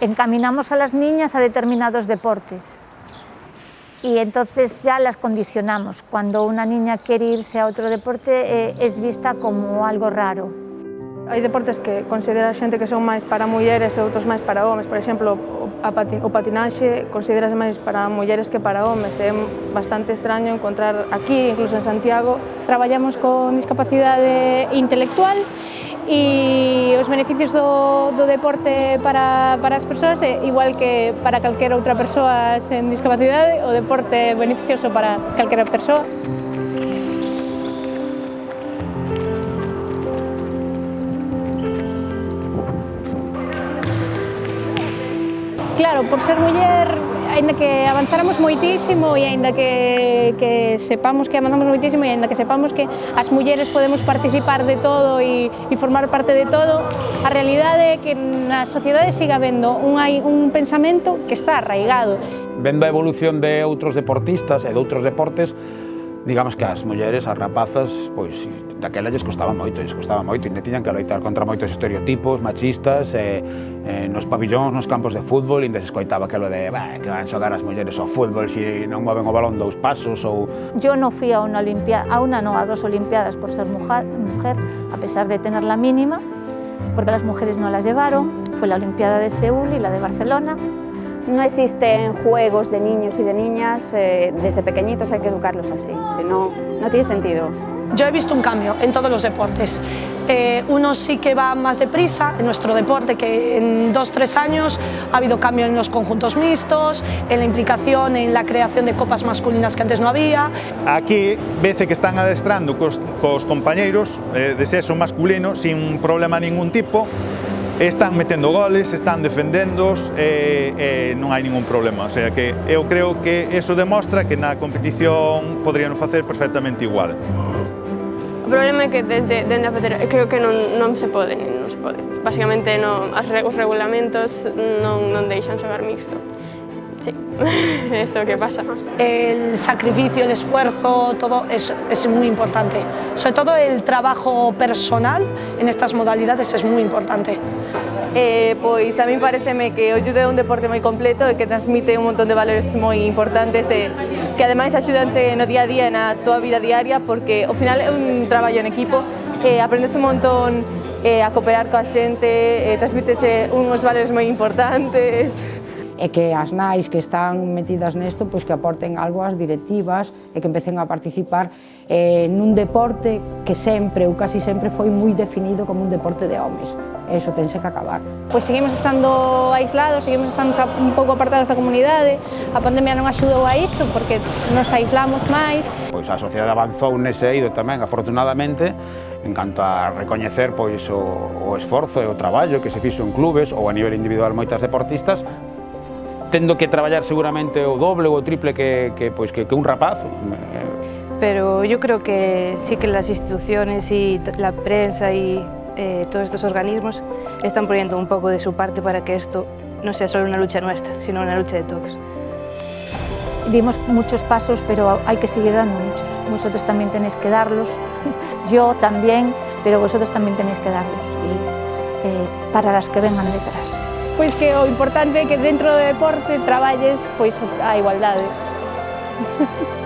encaminamos a las niñas a determinados deportes y entonces ya las condicionamos. Cuando una niña quiere irse a otro deporte eh, es vista como algo raro. Hai deportes que considera a xente que son máis para mulleres e outros máis para homes. Por exemplo, a patin o patinaxe consideras máis para mulleres que para homes. É bastante extraño encontrar aquí, incluso en Santiago. Traballamos con discapacidade intelectual e os beneficios do, do deporte para, para as persoas é igual que para calquera outra persoa sen discapacidade, o deporte é beneficioso para calquera persoa. Claro, por ser muller, aínda que avanzáramos moitísimo e aínda que, que sepamos que avanzamos moitísimo e aínda que sepamos que as mulleres podemos participar de todo e, e formar parte de todo, a realidade é que na sociedade siga habendo un, un pensamento que está arraigado. Vendo a evolución de outros deportistas e de outros deportes, digamos que as mulleres, as rapazas, pois daquela lles costaba moito, lles costaba moito, e tiñan que loitar contra moitos estereotipos machistas, e, e nos pabillóns, nos campos de fútbol, e se escoitaba aquilo de bah, que van xogar as mulleres ao fútbol se si non moven o balón dous pasos ou... Yo non fui a unha olimpia, a unha non, a dos olimpiadas por ser mujer, mujer a pesar de tener la mínima, porque las mujeres no las llevaron, fue la olimpiada de Seúl y la de Barcelona, No existen juegos de niños y de niñas, eh, desde pequeñitos hay que educarlos así, si no, no tiene sentido. Yo he visto un cambio en todos los deportes. Eh, uno sí que va más deprisa en nuestro deporte, que en dos, tres años ha habido cambio en los conjuntos mixtos, en la implicación, en la creación de copas masculinas que antes no había. Aquí vese que están adestrando cos, cos compañeiros eh, de sexo masculino sin problema ningún tipo, están metendo goles, están defendéndoos e, e non hai ningún problema. O sea que eu creo que eso demostra que na competición podrían facer perfectamente igual. O problema é que desde, dende a federación creo que non, non se pode, non se pode. Basicamente non, as, os regulamentos non, non deixan xogar mixto. Eso que pasa. El sacrificio, el esfuerzo, todo es, es muy importante. Sobre todo el trabajo personal en estas modalidades es muy importante. Eh, pois a mí pareceme que judo é un deporte moi completo e que transmite un montón de valores moi importantes e que ademais axudante no día a día na tua vida diaria porque ao final é un traballo en equipo e aprendes un montón eh, a cooperar coa xente, e transmiteche uns valores moi importantes e que as nais que están metidas nesto pois que aporten algo ás directivas e que empecen a participar eh, nun deporte que sempre ou casi sempre foi moi definido como un deporte de homes. Eso tense que acabar. Pois seguimos estando aislados, seguimos estando un pouco apartados da comunidade, a pandemia non axudou a isto porque nos aislamos máis. Pois a sociedade avanzou nese eido tamén, afortunadamente, en canto a recoñecer pois o, o esforzo e o traballo que se fixo en clubes ou a nivel individual moitas deportistas tendo que traballar seguramente o doble ou o triple que, que, pois, que, que un rapaz. Pero yo creo que sí que las instituciones y la prensa y eh, todos estos organismos están poniendo un poco de su parte para que esto no sea solo una lucha nuestra, sino una lucha de todos. Dimos muchos pasos, pero hay que seguir dando muchos. Vosotros también tenéis que darlos, yo también, pero vosotros también tenéis que darlos y, eh, para las que vengan detrás. pois que o importante é que dentro do deporte traballes pois a igualdade.